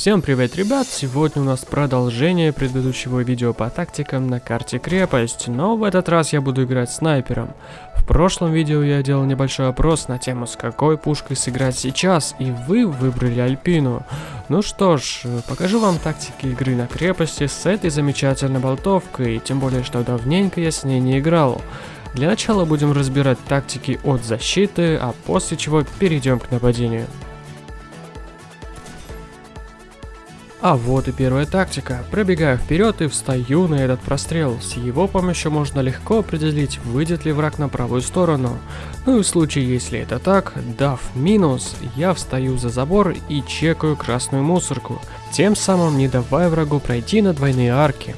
Всем привет, ребят! Сегодня у нас продолжение предыдущего видео по тактикам на карте крепость, но в этот раз я буду играть снайпером. В прошлом видео я делал небольшой опрос на тему, с какой пушкой сыграть сейчас, и вы выбрали Альпину. Ну что ж, покажу вам тактики игры на крепости с этой замечательной болтовкой, тем более, что давненько я с ней не играл. Для начала будем разбирать тактики от защиты, а после чего перейдем к нападению. А вот и первая тактика. Пробегаю вперед и встаю на этот прострел. С его помощью можно легко определить, выйдет ли враг на правую сторону. Ну и в случае, если это так, дав минус, я встаю за забор и чекаю красную мусорку, тем самым не давая врагу пройти на двойные арки.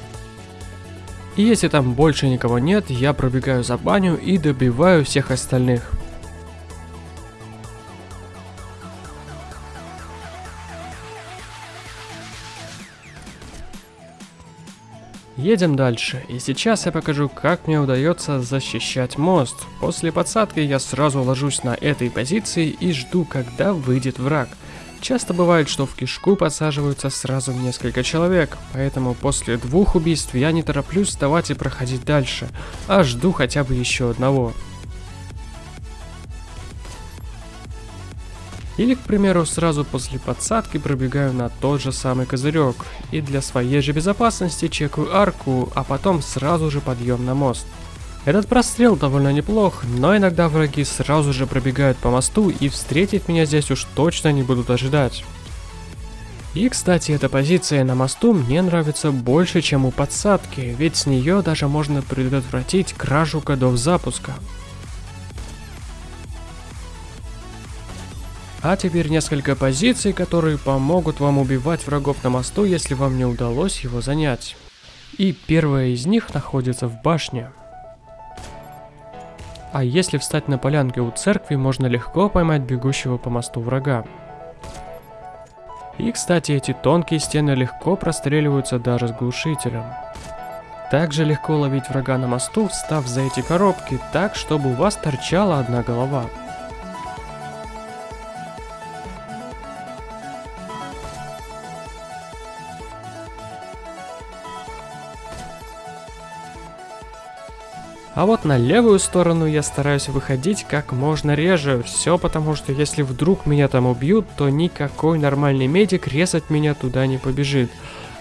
И если там больше никого нет, я пробегаю за баню и добиваю всех остальных. Едем дальше, и сейчас я покажу, как мне удается защищать мост. После подсадки я сразу ложусь на этой позиции и жду, когда выйдет враг. Часто бывает, что в кишку подсаживаются сразу несколько человек, поэтому после двух убийств я не тороплюсь вставать и проходить дальше, а жду хотя бы еще одного. Или, к примеру, сразу после подсадки пробегаю на тот же самый козырек, и для своей же безопасности чекаю арку, а потом сразу же подъем на мост. Этот прострел довольно неплох, но иногда враги сразу же пробегают по мосту и встретить меня здесь уж точно не будут ожидать. И, кстати, эта позиция на мосту мне нравится больше, чем у подсадки, ведь с нее даже можно предотвратить кражу кодов запуска. А теперь несколько позиций, которые помогут вам убивать врагов на мосту, если вам не удалось его занять. И первая из них находится в башне. А если встать на полянке у церкви, можно легко поймать бегущего по мосту врага. И, кстати, эти тонкие стены легко простреливаются даже с глушителем. Также легко ловить врага на мосту, встав за эти коробки так, чтобы у вас торчала одна голова. А вот на левую сторону я стараюсь выходить как можно реже. Все потому, что если вдруг меня там убьют, то никакой нормальный медик резать меня туда не побежит.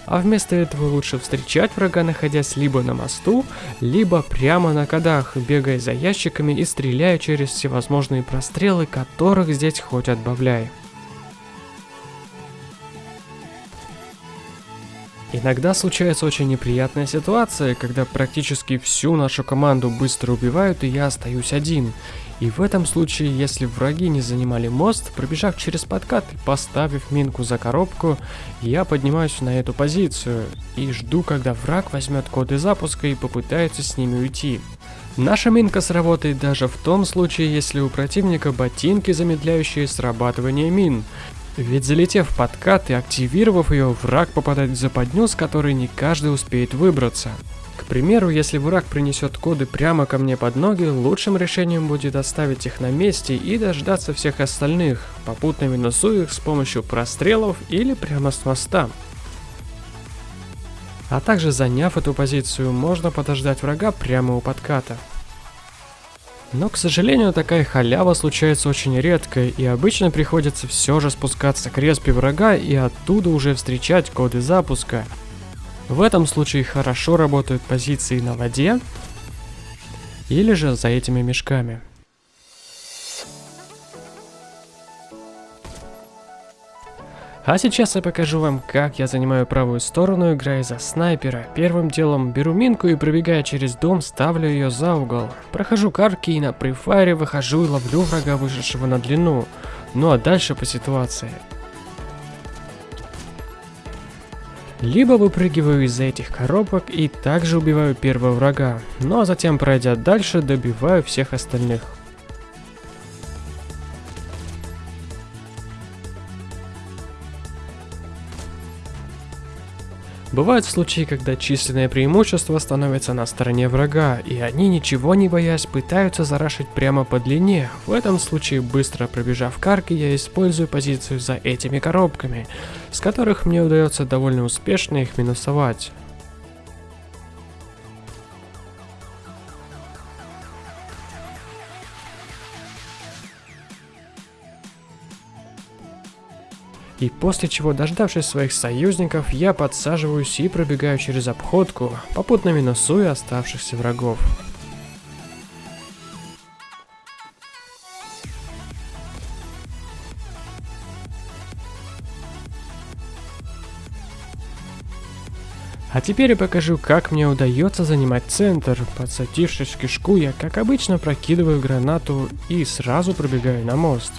А вместо этого лучше встречать врага, находясь либо на мосту, либо прямо на кодах, бегая за ящиками и стреляя через всевозможные прострелы, которых здесь хоть отбавляй. Иногда случается очень неприятная ситуация, когда практически всю нашу команду быстро убивают и я остаюсь один. И в этом случае, если враги не занимали мост, пробежав через подкат и поставив минку за коробку, я поднимаюсь на эту позицию и жду, когда враг возьмет коды запуска и попытается с ними уйти. Наша минка сработает даже в том случае, если у противника ботинки, замедляющие срабатывание мин. Ведь залетев в подкат и активировав ее, враг попадает в западню, с которой не каждый успеет выбраться. К примеру, если враг принесет коды прямо ко мне под ноги, лучшим решением будет оставить их на месте и дождаться всех остальных, попутно минусуя их с помощью прострелов или прямо с моста. А также заняв эту позицию, можно подождать врага прямо у подката. Но, к сожалению, такая халява случается очень редко, и обычно приходится все же спускаться к респе врага и оттуда уже встречать коды запуска. В этом случае хорошо работают позиции на воде или же за этими мешками. А сейчас я покажу вам, как я занимаю правую сторону, играя за снайпера. Первым делом беру минку и пробегая через дом, ставлю ее за угол. Прохожу карки и на префайре выхожу и ловлю врага, вышедшего на длину. Ну а дальше по ситуации. Либо выпрыгиваю из-за этих коробок и также убиваю первого врага, ну а затем, пройдя дальше, добиваю всех остальных. Бывают случаи, когда численное преимущество становится на стороне врага, и они, ничего не боясь, пытаются зарашить прямо по длине. В этом случае, быстро пробежав к арке, я использую позицию за этими коробками, с которых мне удается довольно успешно их минусовать. И после чего, дождавшись своих союзников, я подсаживаюсь и пробегаю через обходку, попутно минусуя оставшихся врагов. А теперь я покажу, как мне удается занимать центр. Подсадившись в кишку, я, как обычно, прокидываю гранату и сразу пробегаю на мост.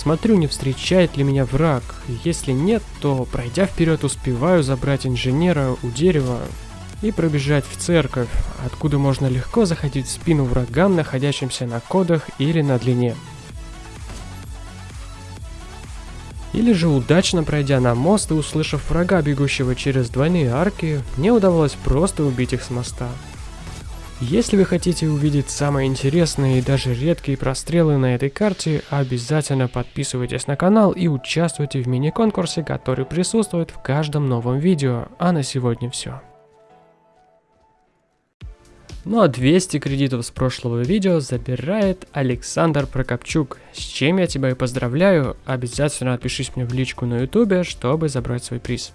Смотрю, не встречает ли меня враг. Если нет, то, пройдя вперед, успеваю забрать инженера у дерева и пробежать в церковь, откуда можно легко заходить в спину врагам, находящимся на кодах или на длине. Или же удачно пройдя на мост и услышав врага, бегущего через двойные арки, мне удавалось просто убить их с моста. Если вы хотите увидеть самые интересные и даже редкие прострелы на этой карте, обязательно подписывайтесь на канал и участвуйте в мини-конкурсе, который присутствует в каждом новом видео. А на сегодня все. Ну а 200 кредитов с прошлого видео забирает Александр Прокопчук, с чем я тебя и поздравляю. Обязательно отпишись мне в личку на ютубе, чтобы забрать свой приз.